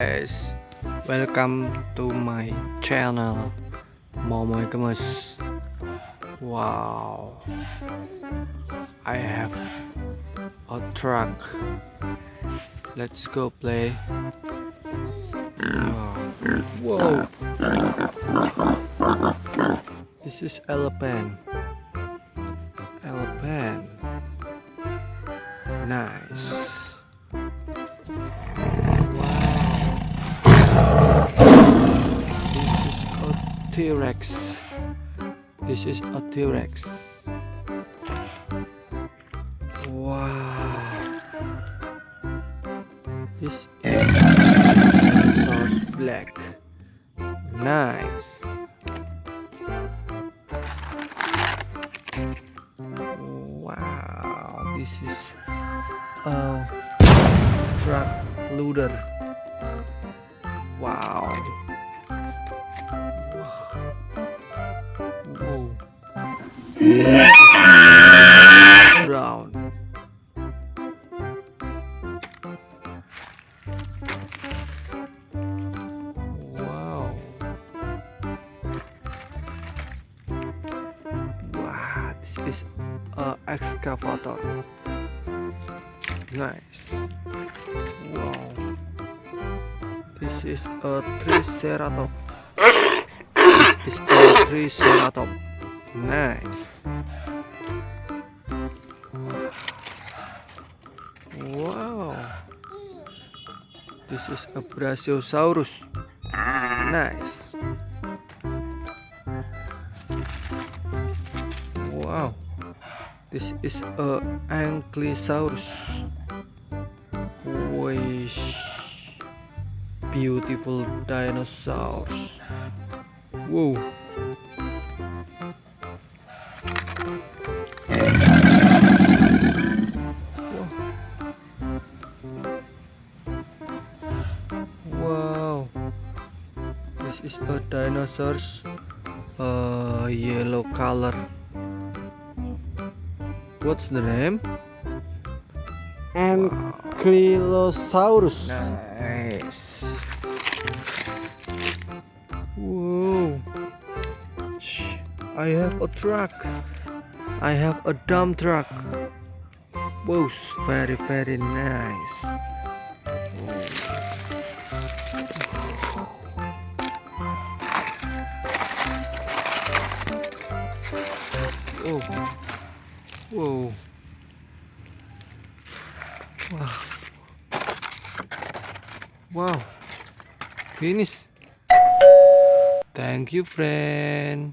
guys. Welcome to my channel. Momoy Gemes wow. I have a truck. Let's go play. Whoa. This is elephant elephant nice T-Rex. This is a T-Rex. Wow. This is source black. Nice. Wow. This is a truck loader. Wow. Brown. Wow. Wow, this is a excavator. Nice. Wow. This is a triceratops. This is a triceratops. Nice. Wow. This is a Brachiosaurus. Nice. Wow. This is a Ankylosaurus. Wish. Beautiful dinosaurs. Wow, this is a dinosaur's uh, yellow color. What's the name? Ankylosaurus. Nice. Whoa. I have a truck. I have a dump truck. Whoa, very very nice. Whoa. Whoa. Wow. Wow. Finish. Thank you, friend.